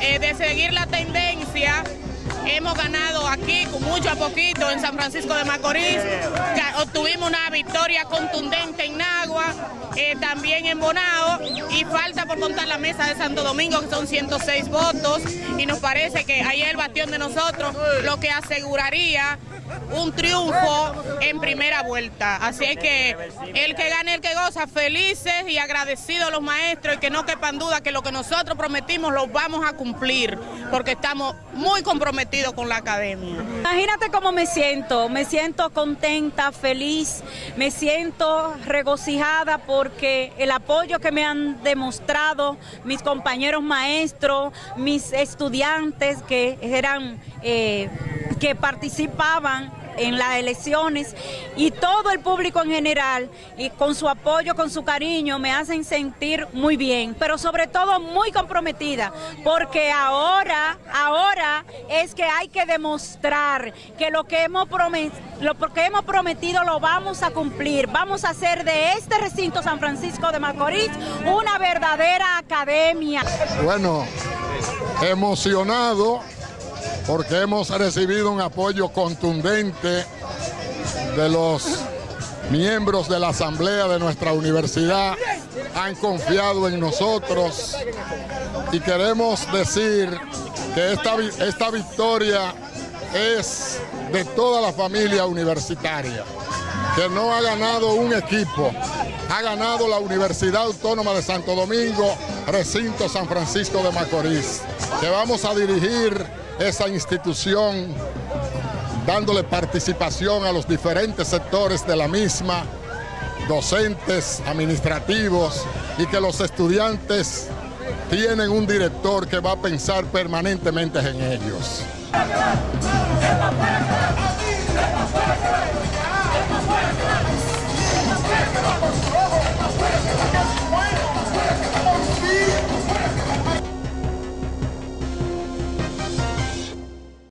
eh, de seguir la tendencia Hemos ganado aquí con mucho a poquito en San Francisco de Macorís. Obtuvimos una victoria contundente en Nagua, eh, también en Bonao y falta por contar la mesa de Santo Domingo que son 106 votos y nos parece que ahí es el bastión de nosotros lo que aseguraría un triunfo en primera vuelta. Así es que el que gane, el que goza, felices y agradecidos los maestros y que no quepan duda que lo que nosotros prometimos lo vamos a cumplir porque estamos muy comprometidos con la academia. Imagínate cómo me siento, me siento contenta, feliz, me siento regocijada porque el apoyo que me han demostrado mis compañeros maestros, mis estudiantes que eran... Eh, que participaban en las elecciones y todo el público en general y con su apoyo, con su cariño me hacen sentir muy bien, pero sobre todo muy comprometida, porque ahora, ahora es que hay que demostrar que lo que hemos lo que hemos prometido lo vamos a cumplir, vamos a hacer de este recinto San Francisco de Macorís una verdadera academia. Bueno, emocionado porque hemos recibido un apoyo contundente de los miembros de la asamblea de nuestra universidad, han confiado en nosotros. Y queremos decir que esta, esta victoria es de toda la familia universitaria, que no ha ganado un equipo, ha ganado la Universidad Autónoma de Santo Domingo, recinto San Francisco de Macorís, que vamos a dirigir esa institución, dándole participación a los diferentes sectores de la misma, docentes, administrativos, y que los estudiantes tienen un director que va a pensar permanentemente en ellos.